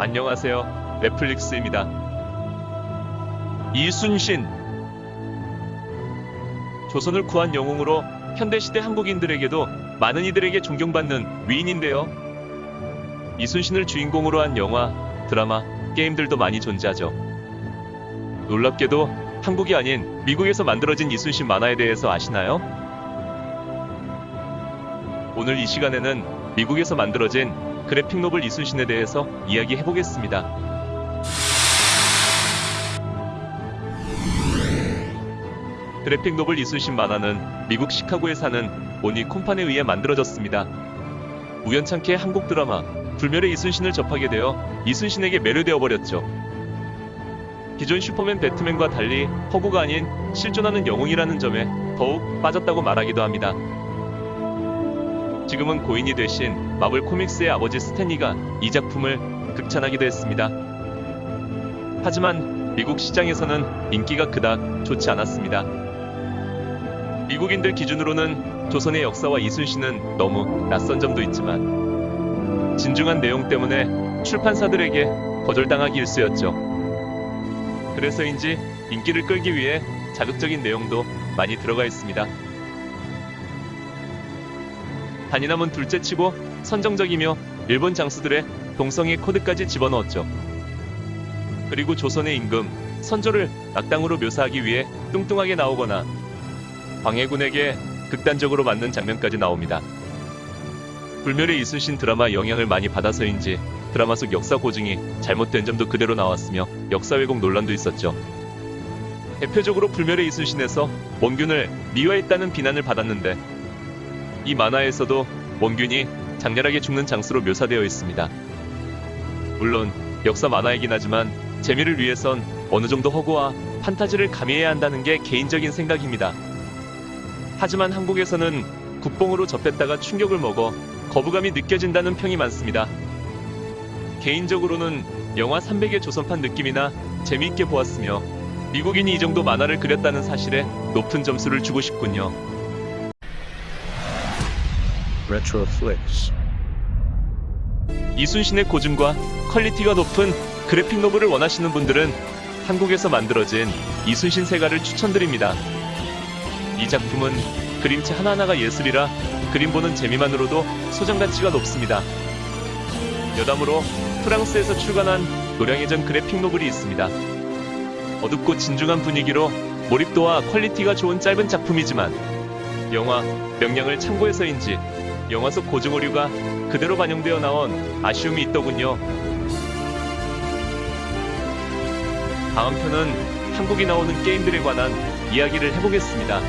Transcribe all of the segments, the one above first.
안녕하세요. 넷플릭스입니다. 이순신 조선을 구한 영웅으로 현대시대 한국인들에게도 많은 이들에게 존경받는 위인인데요. 이순신을 주인공으로 한 영화, 드라마, 게임들도 많이 존재하죠. 놀랍게도 한국이 아닌 미국에서 만들어진 이순신 만화에 대해서 아시나요? 오늘 이 시간에는 미국에서 만들어진 graphic novel 이순신에 대해서 이야기해 보겠습니다. graphic novel 이순신 만화는 미국 시카고에 사는 오니 콤판에 의해 만들어졌습니다. 우연찮게 한국 드라마 불멸의 이순신을 접하게 되어 이순신에게 매료되어 버렸죠. 기존 슈퍼맨 배트맨과 달리 허구가 아닌 실존하는 영웅이라는 점에 더욱 빠졌다고 말하기도 합니다. 지금은 고인이 되신 마블 코믹스의 아버지 스탠리가 이 작품을 극찬하기도 했습니다. 하지만 미국 시장에서는 인기가 그닥 좋지 않았습니다. 미국인들 기준으로는 조선의 역사와 이순신은 너무 낯선 점도 있지만 진중한 내용 때문에 출판사들에게 거절당하기 일쑤였죠. 그래서인지 인기를 끌기 위해 자극적인 내용도 많이 들어가 있습니다. 단이남은 둘째 치고 선정적이며 일본 장수들의 동성애 코드까지 집어넣었죠. 그리고 조선의 임금, 선조를 악당으로 묘사하기 위해 뚱뚱하게 나오거나 광해군에게 극단적으로 맞는 장면까지 나옵니다. 불멸의 이순신 드라마 영향을 많이 받아서인지 드라마 속 역사 고증이 잘못된 점도 그대로 나왔으며 역사 왜곡 논란도 있었죠. 대표적으로 불멸의 이순신에서 원균을 미화했다는 비난을 받았는데 이 만화에서도 원균이 장렬하게 죽는 장수로 묘사되어 있습니다. 물론 역사 만화이긴 하지만 재미를 위해선 어느 정도 허구와 판타지를 가미해야 한다는 게 개인적인 생각입니다. 하지만 한국에서는 국뽕으로 접했다가 충격을 먹어 거부감이 느껴진다는 평이 많습니다. 개인적으로는 영화 300의 조선판 느낌이나 재미있게 보았으며 미국인이 이 정도 만화를 그렸다는 사실에 높은 점수를 주고 싶군요. 이순신의 고증과 quality가 높은 graphic novel을 원하시는 분들은 한국에서 만들어진 이순신 세가를 추천드립니다. 이 작품은 그림체 하나하나가 예술이라 그림 보는 재미만으로도 소장 가치가 높습니다. 여담으로 프랑스에서 출간한 노량해전 graphic novel이 있습니다. 어둡고 진중한 분위기로 몰입도와 quality가 좋은 짧은 작품이지만 영화 명량을 참고해서인지 영화 속 고증 오류가 그대로 반영되어 나온 아쉬움이 있더군요. 다음 편은 한국이 나오는 게임들에 관한 이야기를 해보겠습니다.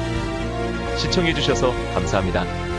시청해주셔서 감사합니다.